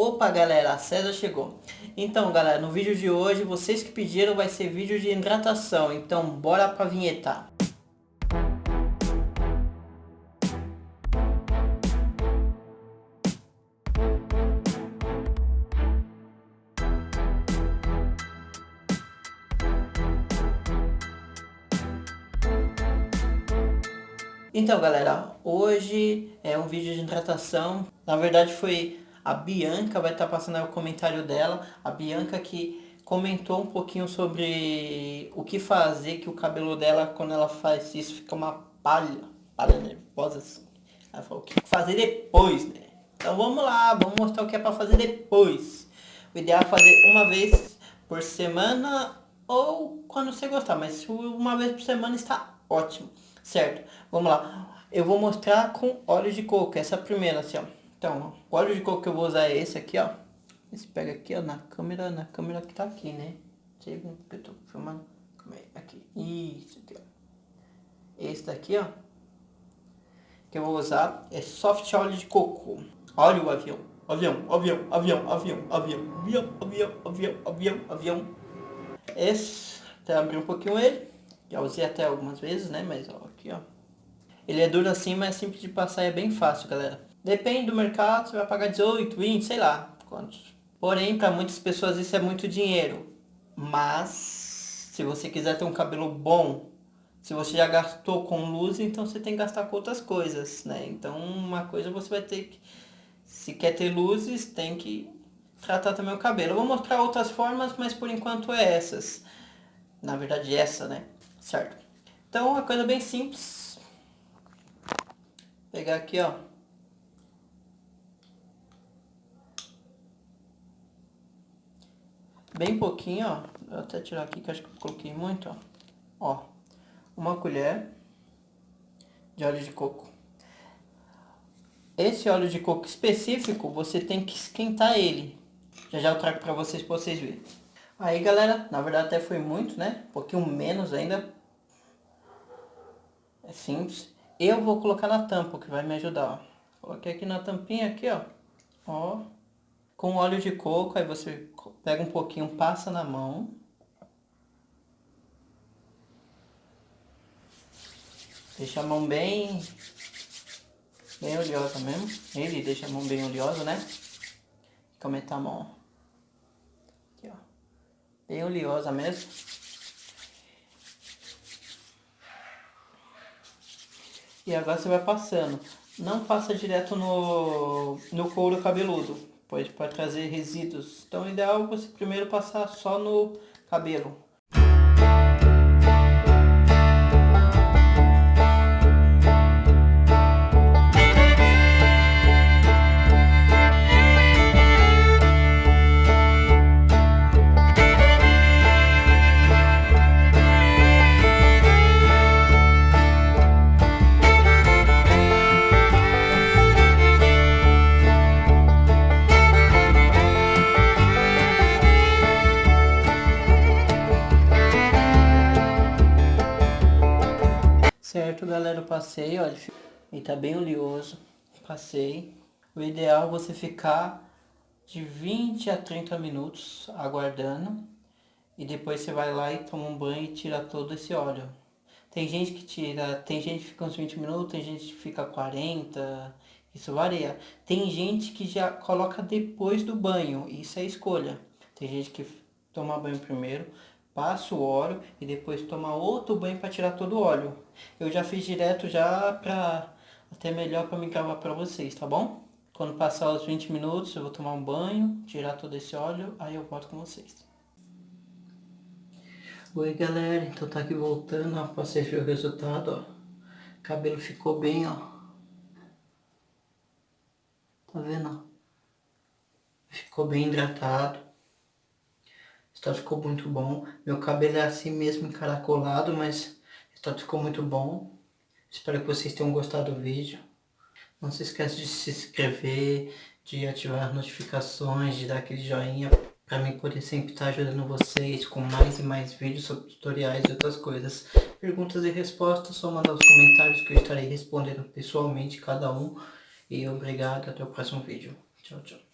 Opa galera, a César chegou. Então galera, no vídeo de hoje, vocês que pediram vai ser vídeo de hidratação. Então bora pra vinheta. Então galera, hoje é um vídeo de hidratação. Na verdade foi a Bianca, vai estar tá passando o comentário dela. A Bianca que comentou um pouquinho sobre o que fazer, que o cabelo dela quando ela faz isso fica uma palha, palha nervosa assim. Ela falou o que fazer depois, né? Então vamos lá, vamos mostrar o que é para fazer depois. O ideal é fazer uma vez por semana ou quando você gostar, mas uma vez por semana está ótimo. Certo, vamos lá. Eu vou mostrar com óleo de coco, essa primeira assim, ó. Então, o óleo de coco que eu vou usar é esse aqui, ó. Esse pega aqui, ó, na câmera, na câmera que tá aqui, né? Sei porque eu tô filmando. Calma aí, aqui. Isso aqui, ó. Esse daqui, ó. Que eu vou usar é soft óleo de coco. Olha o avião. Avião, avião, avião, avião, avião, avião, avião, avião, avião, avião. Esse, até abrir um pouquinho ele. Já usei até algumas vezes, né? Mas ó, aqui, ó. Ele é duro assim, mas é simples de passar é bem fácil, galera. Depende do mercado, você vai pagar 18, 20, sei lá quantos. Porém, para muitas pessoas isso é muito dinheiro. Mas, se você quiser ter um cabelo bom, se você já gastou com luz, então você tem que gastar com outras coisas, né? Então, uma coisa você vai ter que... Se quer ter luzes, tem que tratar também o cabelo. Eu vou mostrar outras formas, mas por enquanto é essas. Na verdade, essa, né? certo? Então, uma coisa bem simples. Pegar aqui, ó. Bem pouquinho, ó. Vou até tirar aqui que acho que eu coloquei muito, ó. Ó, uma colher de óleo de coco. Esse óleo de coco específico, você tem que esquentar ele. Já já eu trago pra vocês, pra vocês verem. Aí, galera, na verdade até foi muito, né? Um pouquinho menos ainda, é simples. Eu vou colocar na tampa, que vai me ajudar, ó. Coloquei aqui na tampinha, aqui, ó. Ó. Com óleo de coco, aí você pega um pouquinho, passa na mão. Deixa a mão bem... Bem oleosa mesmo. Ele deixa a mão bem oleosa, né? Fica aumentar a mão, Aqui, ó. Bem oleosa mesmo. E agora você vai passando. Não passa direto no, no couro cabeludo, pois pode trazer resíduos. Então o ideal é você primeiro passar só no cabelo. Certo, galera, eu passei, olha, ele tá bem oleoso, passei. O ideal é você ficar de 20 a 30 minutos aguardando. E depois você vai lá e toma um banho e tira todo esse óleo. Tem gente que tira, tem gente que fica uns 20 minutos, tem gente que fica 40, isso varia. Tem gente que já coloca depois do banho, isso é escolha. Tem gente que toma banho primeiro, passa o óleo e depois toma outro banho para tirar todo o óleo. Eu já fiz direto já para até melhor para me gravar para vocês, tá bom? Quando passar os 20 minutos eu vou tomar um banho, tirar todo esse óleo, aí eu volto com vocês. Oi galera, então tá aqui voltando, ó, pra vocês verem o resultado, ó. O cabelo ficou bem, ó. Tá vendo, ó? Ficou bem hidratado. Estado ficou muito bom. Meu cabelo é assim mesmo encaracolado, mas o estado ficou muito bom. Espero que vocês tenham gostado do vídeo. Não se esqueça de se inscrever, de ativar as notificações, de dar aquele joinha para mim poder sempre estar ajudando vocês com mais e mais vídeos sobre tutoriais e outras coisas. Perguntas e respostas, só mandar os comentários que eu estarei respondendo pessoalmente cada um. E obrigado, até o próximo vídeo. Tchau, tchau.